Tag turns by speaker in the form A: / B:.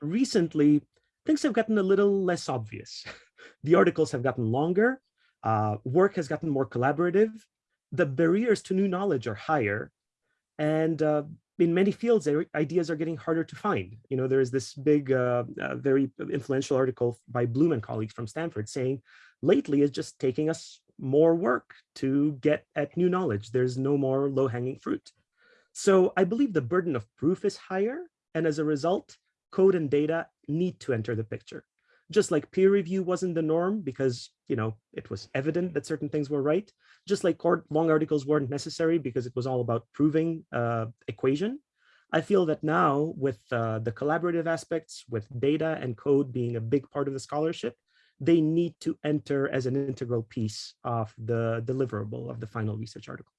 A: recently, things have gotten a little less obvious. the articles have gotten longer, uh, work has gotten more collaborative, the barriers to new knowledge are higher, and uh, in many fields, ideas are getting harder to find. You know, there is this big, uh, uh, very influential article by Bloom and colleagues from Stanford saying, lately it's just taking us more work to get at new knowledge. There's no more low-hanging fruit. So I believe the burden of proof is higher, and as a result, code and data need to enter the picture. Just like peer review wasn't the norm because you know it was evident that certain things were right, just like long articles weren't necessary because it was all about proving uh, equation. I feel that now with uh, the collaborative aspects, with data and code being a big part of the scholarship, they need to enter as an integral piece of the deliverable of the final research article.